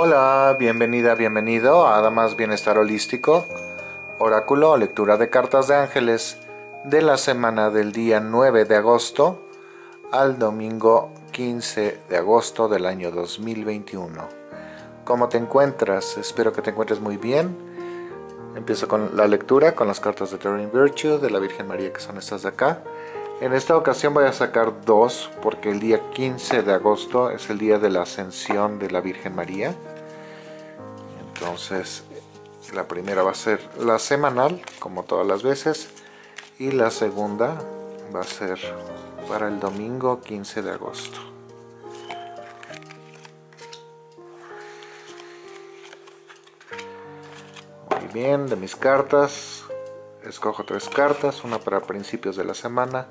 Hola, bienvenida, bienvenido a Damas Bienestar Holístico, oráculo lectura de cartas de ángeles de la semana del día 9 de agosto al domingo 15 de agosto del año 2021. ¿Cómo te encuentras? Espero que te encuentres muy bien. Empiezo con la lectura con las cartas de Terrain Virtue de la Virgen María que son estas de acá. En esta ocasión voy a sacar dos porque el día 15 de agosto es el día de la ascensión de la Virgen María. Entonces la primera va a ser la semanal como todas las veces y la segunda va a ser para el domingo 15 de agosto. Muy bien, de mis cartas escojo tres cartas, una para principios de la semana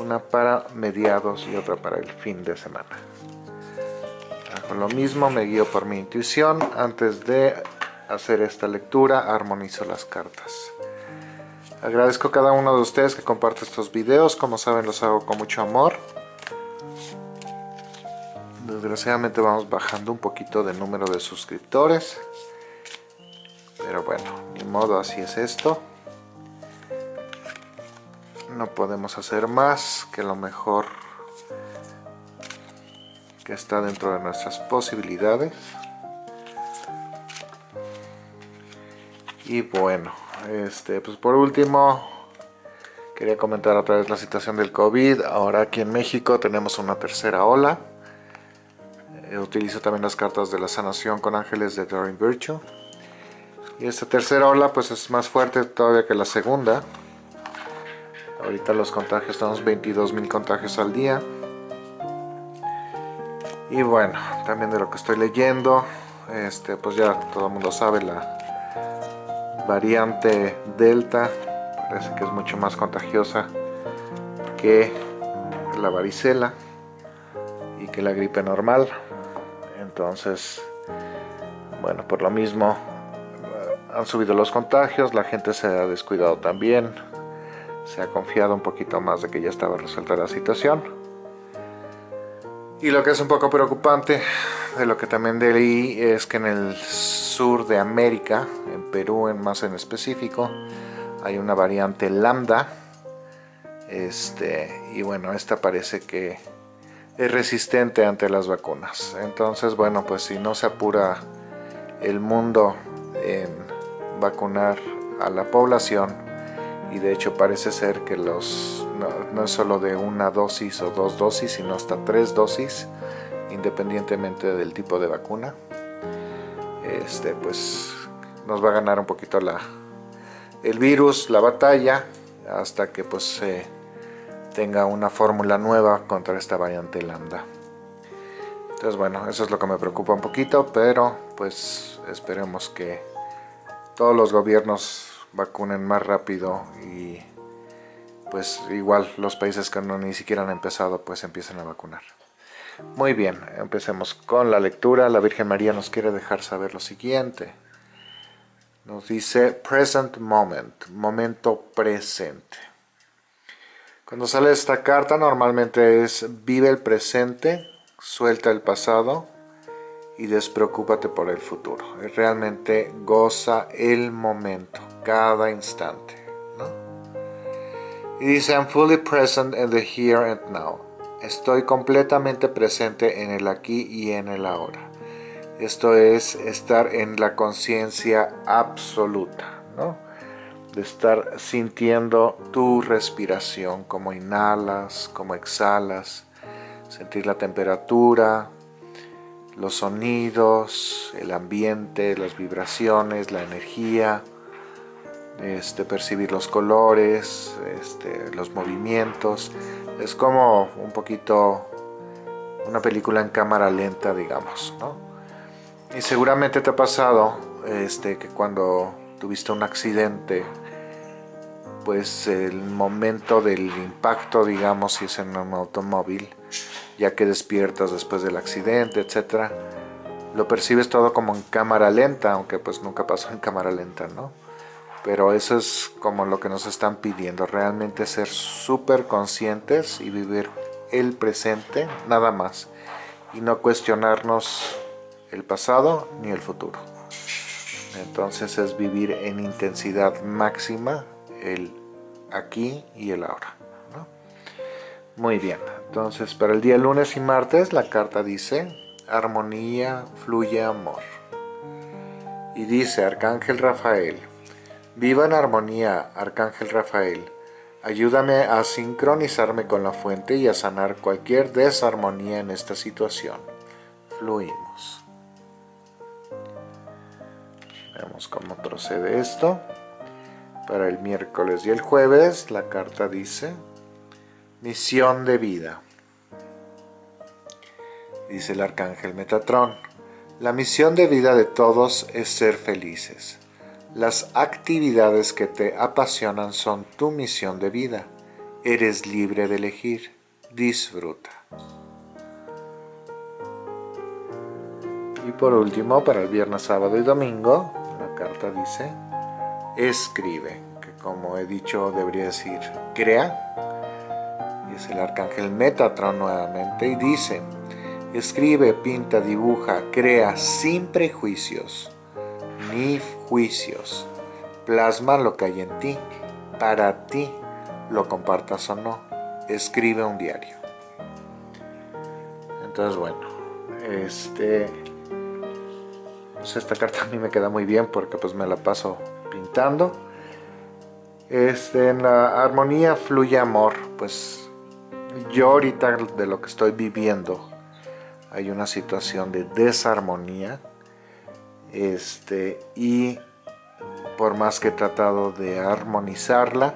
una para mediados y otra para el fin de semana. Hago lo mismo, me guío por mi intuición. Antes de hacer esta lectura, armonizo las cartas. Agradezco a cada uno de ustedes que comparte estos videos. Como saben, los hago con mucho amor. Desgraciadamente vamos bajando un poquito de número de suscriptores. Pero bueno, ni modo, así es esto no podemos hacer más que lo mejor que está dentro de nuestras posibilidades. Y bueno este pues por último quería comentar otra vez la situación del COVID. Ahora aquí en México tenemos una tercera ola. Eh, utilizo también las cartas de la sanación con ángeles de Doreen Virtue. Y esta tercera ola pues es más fuerte todavía que la segunda Ahorita los contagios, estamos 22.000 contagios al día. Y bueno, también de lo que estoy leyendo, este, pues ya todo el mundo sabe la variante Delta, parece que es mucho más contagiosa que la varicela y que la gripe normal. Entonces, bueno, por lo mismo han subido los contagios, la gente se ha descuidado también, se ha confiado un poquito más de que ya estaba resuelta la situación. Y lo que es un poco preocupante, de lo que también leí, es que en el sur de América, en Perú en más en específico, hay una variante lambda. Este, y bueno, esta parece que es resistente ante las vacunas. Entonces, bueno, pues si no se apura el mundo en vacunar a la población, y de hecho parece ser que los no, es solo de una dosis o dos dosis, sino hasta tres dosis, independientemente del tipo de vacuna. Este, pues nos va a ganar un poquito la, el virus, la batalla, hasta que pues se tenga una fórmula nueva contra esta variante lambda. Entonces bueno, eso es lo que me preocupa un poquito, pero pues esperemos que todos los gobiernos vacunen más rápido y pues igual los países que no ni siquiera han empezado pues empiecen a vacunar. Muy bien, empecemos con la lectura. La Virgen María nos quiere dejar saber lo siguiente. Nos dice present moment, momento presente. Cuando sale esta carta normalmente es vive el presente, suelta el pasado y despreocúpate por el futuro. Realmente goza el momento cada instante. Y dice, I'm fully present in the here and now. Estoy completamente presente en el aquí y en el ahora. Esto es estar en la conciencia absoluta, ¿no? De estar sintiendo tu respiración, como inhalas, como exhalas, sentir la temperatura, los sonidos, el ambiente, las vibraciones, la energía, este, percibir los colores, este, los movimientos. Es como un poquito una película en cámara lenta, digamos, Y seguramente te ha pasado este, que cuando tuviste un accidente, pues el momento del impacto, digamos, si es en un automóvil, ya que despiertas después del accidente, etcétera, lo percibes todo como en cámara lenta, aunque pues nunca pasó en cámara lenta, ¿no? Pero eso es como lo que nos están pidiendo, realmente ser súper conscientes y vivir el presente, nada más, y no cuestionarnos el pasado ni el futuro. Entonces es vivir en intensidad máxima el aquí y el ahora. Muy bien, entonces para el día lunes y martes la carta dice armonía, fluye amor. Y dice Arcángel Rafael, viva en armonía, Arcángel Rafael, ayúdame a sincronizarme con la fuente y a sanar cualquier desarmonía en esta situación. Fluimos. Veamos cómo procede esto. Para el miércoles y el jueves la carta dice Misión de vida. Dice el arcángel Metatrón, la misión de vida de todos es ser felices. Las actividades que te apasionan son tu misión de vida. Eres libre de elegir. Disfruta. Y por último, para el viernes, sábado y domingo, la carta dice, escribe, que como he dicho debería decir, crea, es el arcángel Metatron nuevamente, y dice, escribe, pinta, dibuja, crea sin prejuicios ni juicios. Plasma lo que hay en ti, para ti, lo compartas o no. Escribe un diario. Entonces, bueno, este... Pues esta carta a mí me queda muy bien porque pues me la paso pintando. Este, en la armonía fluye amor, pues yo ahorita de lo que estoy viviendo hay una situación de desarmonía este, y por más que he tratado de armonizarla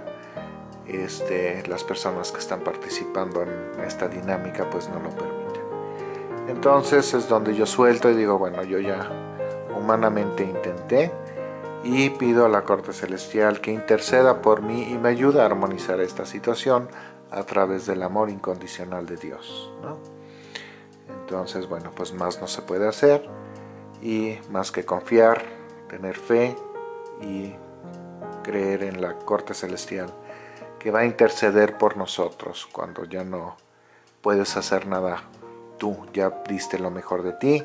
este, las personas que están participando en esta dinámica pues no lo permiten entonces es donde yo suelto y digo bueno yo ya humanamente intenté y pido a la corte celestial que interceda por mí y me ayude a armonizar esta situación a través del amor incondicional de Dios. Entonces, bueno, pues más no se puede hacer y más que confiar, tener fe y creer en la corte celestial que va a interceder por nosotros cuando ya no puedes hacer nada tú, ya diste lo mejor de ti,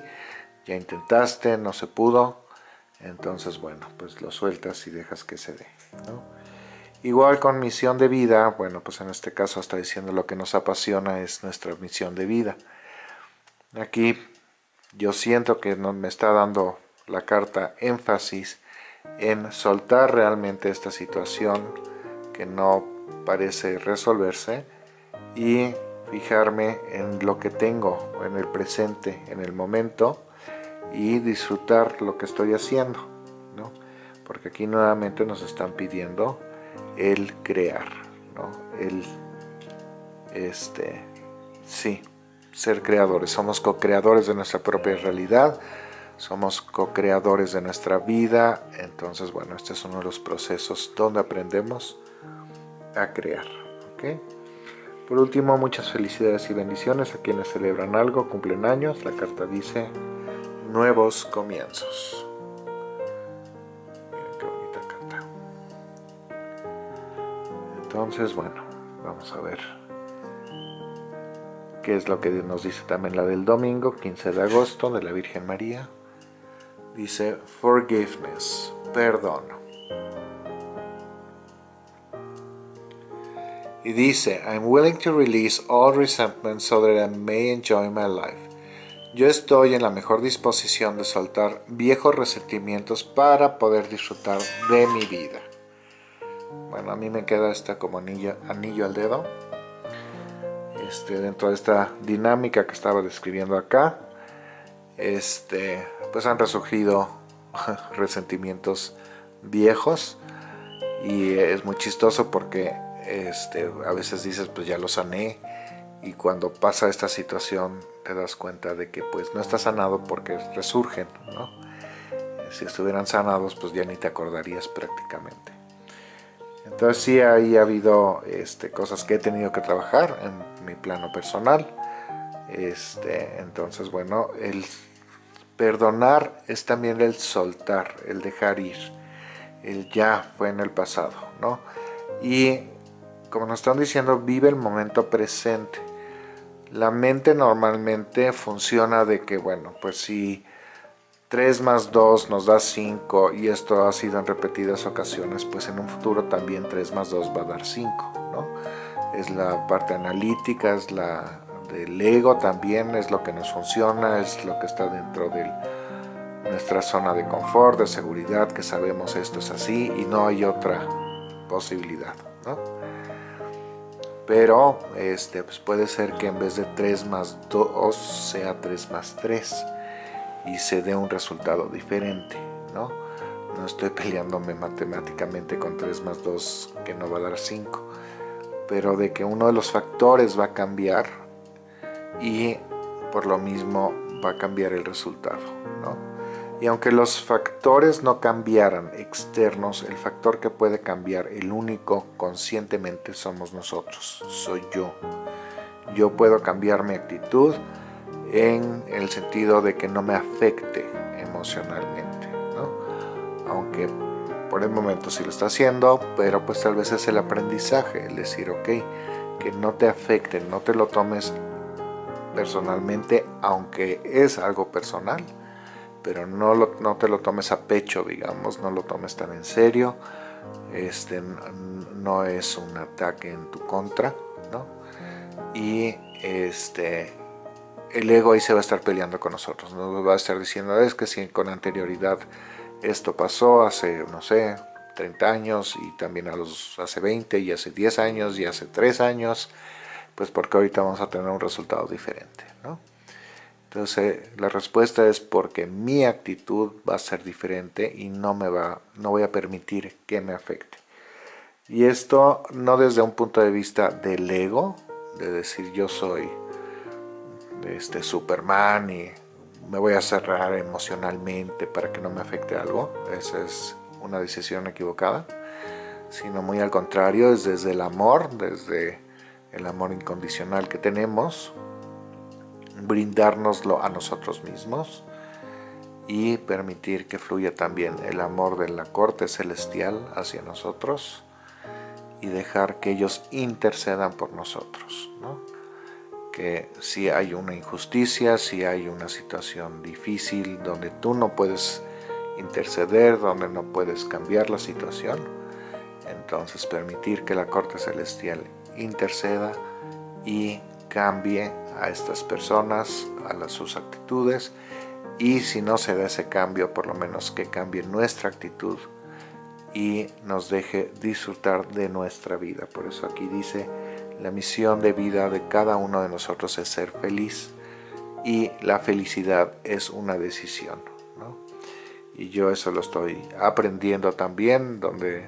ya intentaste, no se pudo, entonces bueno, pues lo sueltas y dejas que se dé. Igual con misión de vida, bueno, pues en este caso está diciendo lo que nos apasiona es nuestra misión de vida. Aquí yo siento que me está dando la carta énfasis en soltar realmente esta situación que no parece resolverse y fijarme en lo que tengo, en el presente, en el momento y disfrutar lo que estoy haciendo, ¿no? Porque aquí nuevamente nos están pidiendo el crear, ¿no? El, este, sí, ser creadores. Somos co-creadores de nuestra propia realidad, somos co-creadores de nuestra vida. Entonces, bueno, este es uno de los procesos donde aprendemos a crear. ¿ok? Por último, muchas felicidades y bendiciones a quienes celebran algo, cumplen años. La carta dice nuevos comienzos. Entonces, bueno, vamos a ver qué es lo que nos dice también la del domingo, 15 de agosto, de la Virgen María. Dice, forgiveness, perdón. Y dice, I'm willing to release all resentment so that I may enjoy my life. Yo estoy en la mejor disposición de soltar viejos resentimientos para poder disfrutar de mi vida. Bueno, a mí me queda esta como anillo, anillo al dedo. Este, dentro de esta dinámica que estaba describiendo acá, este, pues han resurgido resentimientos viejos y es muy chistoso porque este, a veces dices pues ya lo sané y cuando pasa esta situación te das cuenta de que pues no está sanado porque resurgen, ¿no? Si estuvieran sanados pues ya ni te acordarías prácticamente. Entonces sí ahí ha habido este, cosas que he tenido que trabajar en mi plano personal. Este, entonces bueno, el perdonar es también el soltar, el dejar ir. El ya fue en el pasado, ¿no? Y como nos están diciendo, vive el momento presente. La mente normalmente funciona de que, bueno, pues si 3 más 2 nos da 5 y esto ha sido en repetidas ocasiones, pues en un futuro también 3 más 2 va a dar 5, ¿no? Es la parte analítica, es la del ego también, es lo que nos funciona, es lo que está dentro de nuestra zona de confort, de seguridad, que sabemos esto es así y no hay otra posibilidad, ¿no? Pero este, pues puede ser que en vez de 3 más 2 sea 3 más 3 y se dé un resultado diferente, ¿no? No estoy peleándome matemáticamente con 3 más 2 que no va a dar 5, pero de que uno de los factores va a cambiar y por lo mismo va a cambiar el resultado, ¿no? Y aunque los factores no cambiaran externos, el factor que puede cambiar, el único conscientemente somos nosotros, soy yo. Yo puedo cambiar mi actitud, en el sentido de que no me afecte emocionalmente, ¿no? Aunque por el momento sí lo está haciendo, pero pues tal vez es el aprendizaje, el decir, ok, que no te afecte, no te lo tomes personalmente, aunque es algo personal, pero no, no te lo tomes a pecho, digamos, no lo tomes tan en serio, este, no es un ataque en tu contra, ¿no? Y este, el ego ahí se va a estar peleando con nosotros, nos va a estar diciendo, es que si con anterioridad esto pasó hace, no sé, 30 años y también a los hace 20 y hace 10 años y hace 3 años, pues porque ahorita vamos a tener un resultado diferente, ¿no? Entonces la respuesta es porque mi actitud va a ser diferente y no, me va, no voy a permitir que me afecte. Y esto no desde un punto de vista del ego, de decir yo soy este Superman y me voy a cerrar emocionalmente para que no me afecte algo. Esa es una decisión equivocada. Sino muy al contrario, es desde el amor, desde el amor incondicional que tenemos, brindárnoslo a nosotros mismos y permitir que fluya también el amor de la corte celestial hacia nosotros y dejar que ellos intercedan por nosotros. ¿no? Que si hay una injusticia, si hay una situación difícil donde tú no puedes interceder, donde no puedes cambiar la situación, entonces permitir que la corte celestial interceda y cambie a estas personas, a las, sus actitudes, y si no se da ese cambio, por lo menos que cambie nuestra actitud y nos deje disfrutar de nuestra vida. Por eso aquí dice, la misión de vida de cada uno de nosotros es ser feliz y la felicidad es una decisión. Y yo eso lo estoy aprendiendo también, donde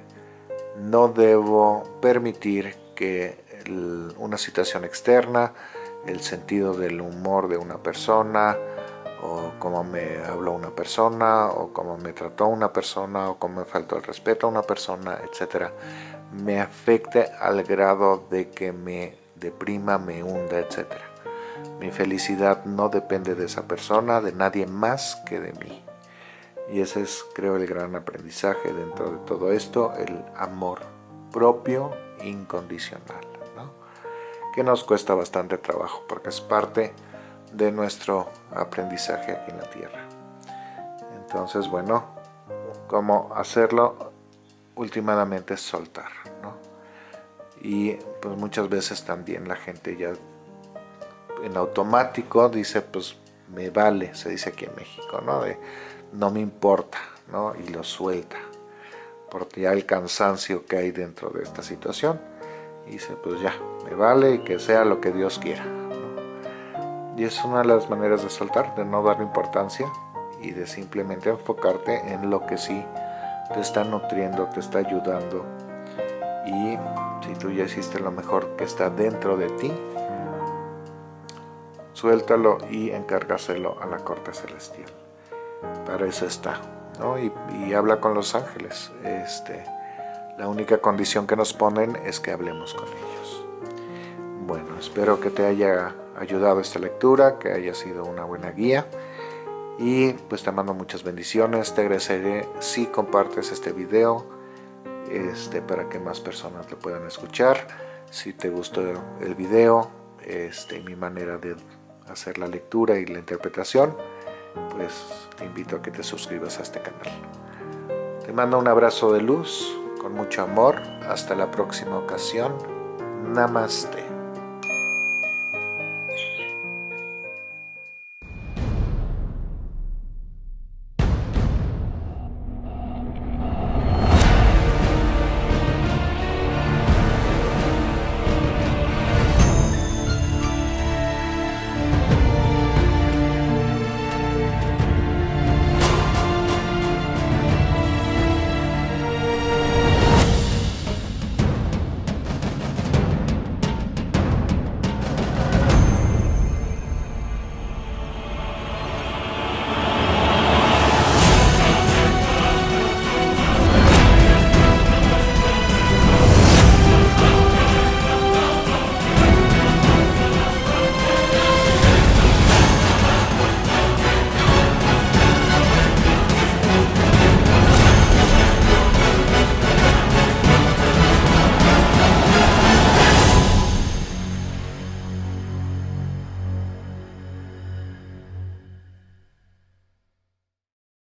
no debo permitir que una situación externa, el sentido del humor de una persona, o cómo me habló una persona, o cómo me trató una persona, o cómo me faltó el respeto a una persona, etcétera, me afecte al grado de que me deprima, me hunda, etc. Mi felicidad no depende de esa persona, de nadie más que de mí. Y ese es, creo, el gran aprendizaje dentro de todo esto, el amor propio incondicional, ¿no? que nos cuesta bastante trabajo porque es parte de nuestro aprendizaje aquí en la Tierra. Entonces, bueno, ¿cómo hacerlo? Últimamente soltar, ¿no? Y pues muchas veces también la gente ya en automático dice, pues me vale, se dice aquí en México, ¿no? De no me importa, ¿no? Y lo suelta, porque ya el cansancio que hay dentro de esta situación, y dice, pues ya, me vale y que sea lo que Dios quiera, Y es una de las maneras de soltar, de no darle importancia y de simplemente enfocarte en lo que sí te está nutriendo, te está ayudando y si tú ya hiciste lo mejor que está dentro de ti, suéltalo y encárgaselo a la corte celestial. Para eso está, ¿no? Y, habla con los ángeles. Este, la única condición que nos ponen es que hablemos con ellos. Bueno, espero que te haya ayudado esta lectura, que haya sido una buena guía y pues te mando muchas bendiciones, te agradeceré si compartes este video este, para que más personas lo puedan escuchar. Si te gustó el video, este, mi manera de hacer la lectura y la interpretación, pues te invito a que te suscribas a este canal. Te mando un abrazo de luz, con mucho amor. Hasta la próxima ocasión. Namaste.